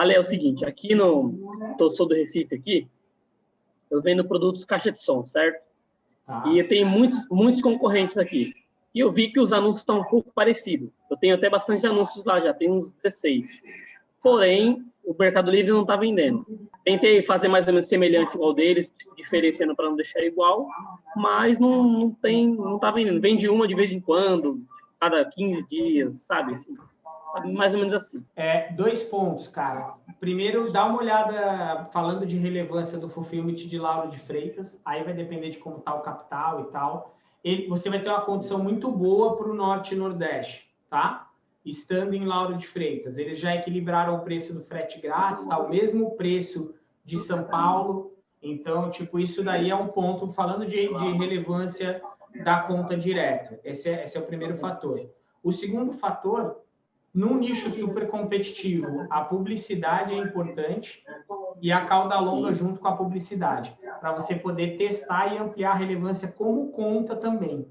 Ale, é o seguinte, aqui no... Tô, sou do Recife aqui, eu vendo produtos caixa de som, certo? Ah. E eu tenho muitos, muitos concorrentes aqui. E eu vi que os anúncios estão um pouco parecidos. Eu tenho até bastante anúncios lá, já tem uns 16. Porém, o Mercado Livre não está vendendo. Tentei fazer mais ou menos semelhante ao deles, diferenciando para não deixar igual, mas não, não tem, não está vendendo. Vende uma de vez em quando, cada 15 dias, sabe? Assim, mais ou menos assim. É, dois pontos, cara. Primeiro, dá uma olhada, falando de relevância do fulfillment de Lauro de Freitas, aí vai depender de como está o capital e tal. Ele, você vai ter uma condição muito boa para o Norte e Nordeste, tá? estando em Lauro de Freitas. Eles já equilibraram o preço do frete grátis, tá? o mesmo preço de São Paulo. Então, tipo, isso daí é um ponto, falando de, de relevância da conta direta. Esse é, esse é o primeiro fator. O segundo fator, num nicho super competitivo, a publicidade é importante e a cauda longa junto com a publicidade, para você poder testar e ampliar a relevância como conta também,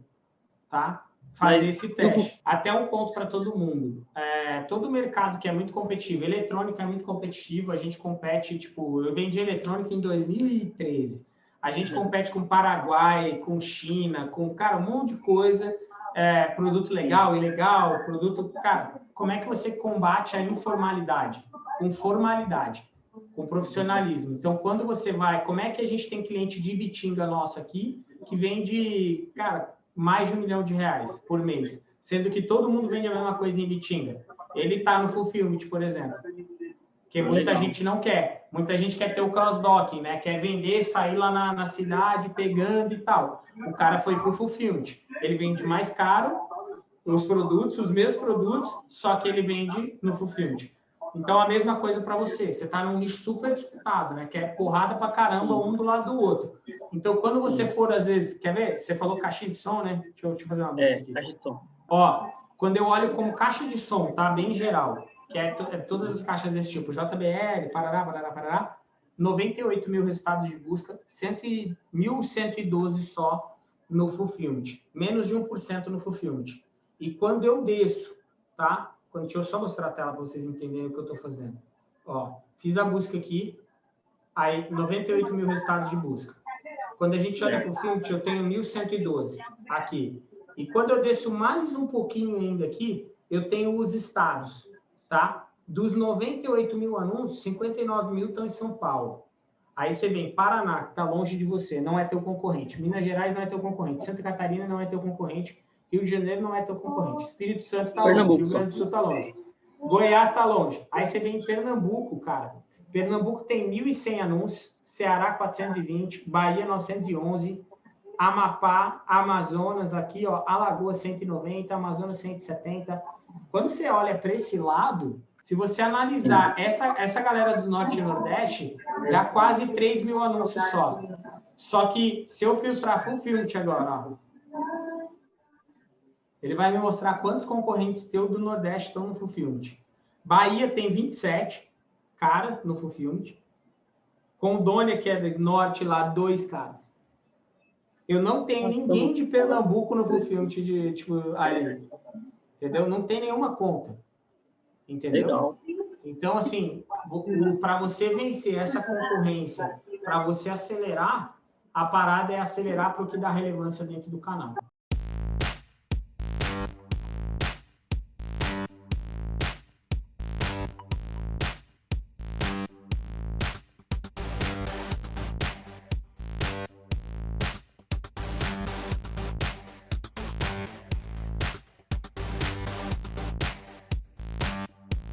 tá? fazer esse teste. Até um ponto para todo mundo. É, todo mercado que é muito competitivo, eletrônica é muito competitivo, a gente compete, tipo, eu vendi eletrônica em 2013. A gente uhum. compete com Paraguai, com China, com, cara, um monte de coisa, é, produto legal, ilegal, produto... Cara, como é que você combate a informalidade? Com formalidade, com profissionalismo. Então, quando você vai... Como é que a gente tem cliente de Bitinga nosso aqui, que vende, cara, mais de um milhão de reais por mês, sendo que todo mundo vende a mesma coisa em Bitinga. Ele está no Fulfillment, por exemplo, que muita gente não quer. Muita gente quer ter o cross-docking, né? Quer vender, sair lá na, na cidade, pegando e tal. O cara foi para o Fulfillment. Ele vende mais caro os produtos, os mesmos produtos, só que ele vende no Fulfillment. Então, a mesma coisa para você. Você está num nicho super disputado, né? Que é porrada para caramba um do lado do outro. Então, quando você for, às vezes... Quer ver? Você falou caixa de som, né? Deixa eu, deixa eu fazer uma busca é, aqui. caixa de som. Ó, quando eu olho como caixa de som, tá? Bem geral, que é, é todas as caixas desse tipo, JBL, parará, parará, parará, 98 mil resultados de busca, 1.112 só no Fulfillment. Menos de 1% no Fulfillment. E quando eu desço, tá? Deixa eu só mostrar a tela para vocês entenderem o que eu estou fazendo. Ó, fiz a busca aqui, aí 98 mil resultados de busca. Quando a gente olha para o filtro, eu tenho 1.112 aqui. E quando eu desço mais um pouquinho ainda aqui, eu tenho os estados, tá? Dos 98 mil anúncios, 59 mil estão em São Paulo. Aí você vem Paraná, que está longe de você, não é teu concorrente. Minas Gerais não é teu concorrente. Santa Catarina não é teu concorrente. Rio de Janeiro não é teu concorrente. Espírito Santo está longe. Rio Grande do Sul está longe. Goiás está longe. Aí você vem em Pernambuco, cara. Pernambuco tem 1.100 anúncios. Ceará, 420. Bahia, 911. Amapá, Amazonas, aqui, ó. Alagoas, 190. Amazonas, 170. Quando você olha para esse lado, se você analisar essa, essa galera do Norte e Nordeste, dá quase 3 mil anúncios só. Só que se eu filtrar full filtro agora, ó, ele vai me mostrar quantos concorrentes teu do Nordeste estão no Fulfillment. Bahia tem 27 caras no Fulfillment. Rondônia, que é do Norte, lá, dois caras. Eu não tenho ninguém de Pernambuco no Fulfillment de, tipo, aí. Entendeu? Não tem nenhuma conta. Entendeu? Legal. Então, assim, para você vencer essa concorrência, para você acelerar, a parada é acelerar para o que dá relevância dentro do canal.